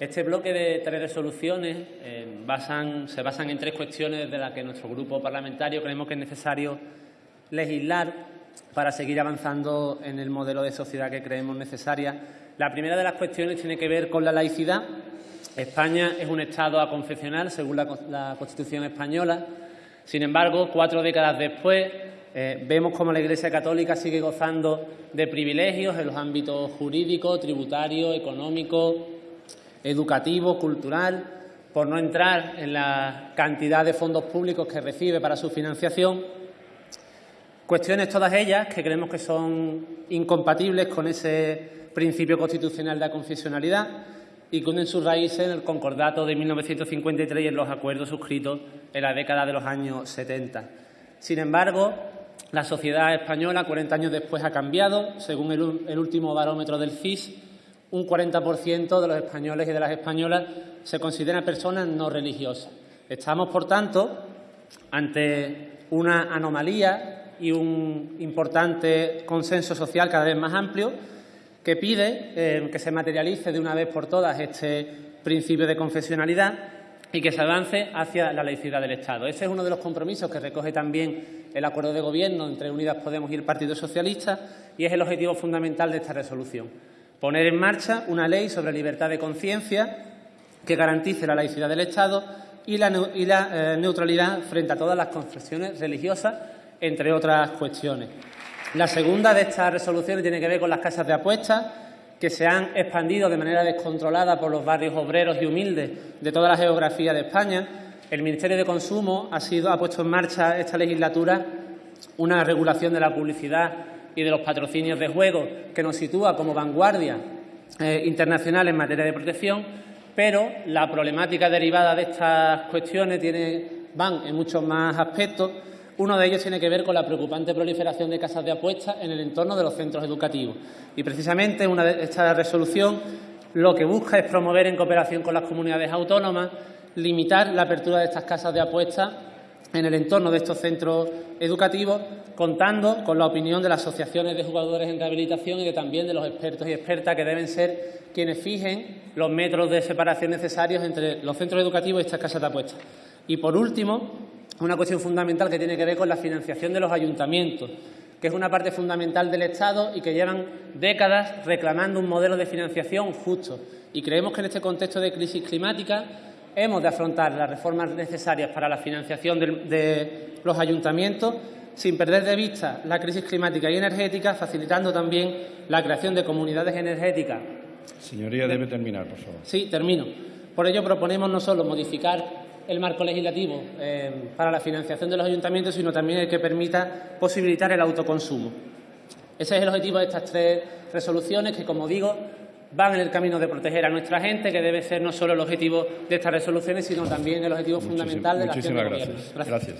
Este bloque de tres resoluciones eh, se basan en tres cuestiones de las que nuestro grupo parlamentario creemos que es necesario legislar para seguir avanzando en el modelo de sociedad que creemos necesaria. La primera de las cuestiones tiene que ver con la laicidad. España es un Estado aconfesional, según la, Constitución española. Sin embargo, cuatro décadas después, eh, vemos cómo la Iglesia Católica sigue gozando de privilegios en los ámbitos jurídico, tributario, económico, educativo, cultural, por no entrar en la cantidad de fondos públicos que recibe para su financiación. Cuestiones todas ellas que creemos que son incompatibles con ese principio constitucional de aconfesionalidad y que unen sus raíces en el concordato de 1953 y en los acuerdos suscritos en la década de los años 70. Sin embargo, la sociedad española, 40 años después, ha cambiado. Según el, último barómetro del CIS, un 40% de los españoles y de las españolas se consideran personas no religiosas. Estamos, por tanto, ante una anomalía y un importante consenso social cada vez más amplio que pide eh, que se materialice de una vez por todas este principio de confesionalidad y que se avance hacia la laicidad del Estado. Ese es uno de los compromisos que recoge también el acuerdo de gobierno entre Unidas Podemos y el Partido Socialista y es el objetivo fundamental de esta resolución. Poner en marcha una ley sobre libertad de conciencia que garantice la laicidad del Estado y la, eh, neutralidad frente a todas las confesiones religiosas, entre otras cuestiones. La segunda de estas resoluciones tiene que ver con las casas de apuestas que se han expandido de manera descontrolada por los barrios obreros y humildes de toda la geografía de España. El Ministerio de Consumo ha, sido, ha puesto en marcha esta legislatura una regulación de la publicidad y de los patrocinios de juego que nos sitúa como vanguardia eh, internacional en materia de protección, pero la problemática derivada de estas cuestiones tiene, van en muchos más aspectos. Uno de ellos tiene que ver con la preocupante proliferación de casas de apuestas en el entorno de los centros educativos. Y precisamente una esta resolución lo que busca es promover en cooperación con las comunidades autónomas, limitar la apertura de estas casas de apuestas en el entorno de estos centros educativos, contando con la opinión de las asociaciones de jugadores en rehabilitación y también de los expertos y expertas que deben ser quienes fijen los metros de separación necesarios entre los centros educativos y estas casas de apuestas. Y, por último, una cuestión fundamental que tiene que ver con la financiación de los ayuntamientos, que es una parte fundamental del Estado y que llevan décadas reclamando un modelo de financiación justo. Y creemos que en este contexto de crisis climática hemos de afrontar las reformas necesarias para la financiación de, los ayuntamientos sin perder de vista la crisis climática y energética, facilitando también la creación de comunidades energéticas. Señoría, debe terminar, por favor. Sí, termino. Por ello proponemos no solo modificar el marco legislativo eh, para la financiación de los ayuntamientos, sino también el que permita posibilitar el autoconsumo. Ese es el objetivo de estas tres resoluciones que, como digo, van en el camino de proteger a nuestra gente, que debe ser no solo el objetivo de estas resoluciones, sino también el objetivo fundamental de la acción de Gracias. gracias.